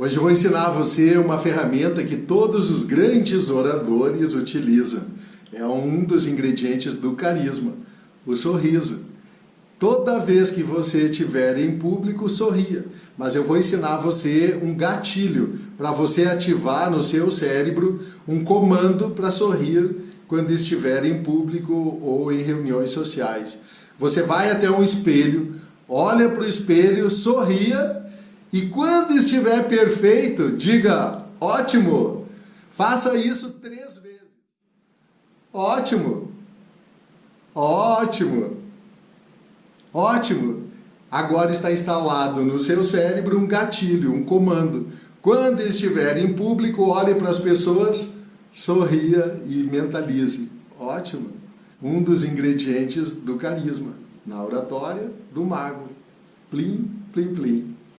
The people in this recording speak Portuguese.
Hoje eu vou ensinar você uma ferramenta que todos os grandes oradores utilizam. É um dos ingredientes do carisma, o sorriso. Toda vez que você estiver em público, sorria. Mas eu vou ensinar você um gatilho para você ativar no seu cérebro um comando para sorrir quando estiver em público ou em reuniões sociais. Você vai até um espelho, olha para o espelho, sorria e quando estiver perfeito, diga ótimo. Faça isso três vezes. Ótimo. Ótimo. Ótimo. Agora está instalado no seu cérebro um gatilho, um comando. Quando estiver em público, olhe para as pessoas, sorria e mentalize. Ótimo. Um dos ingredientes do carisma, na oratória do mago. Plim, plim, plim.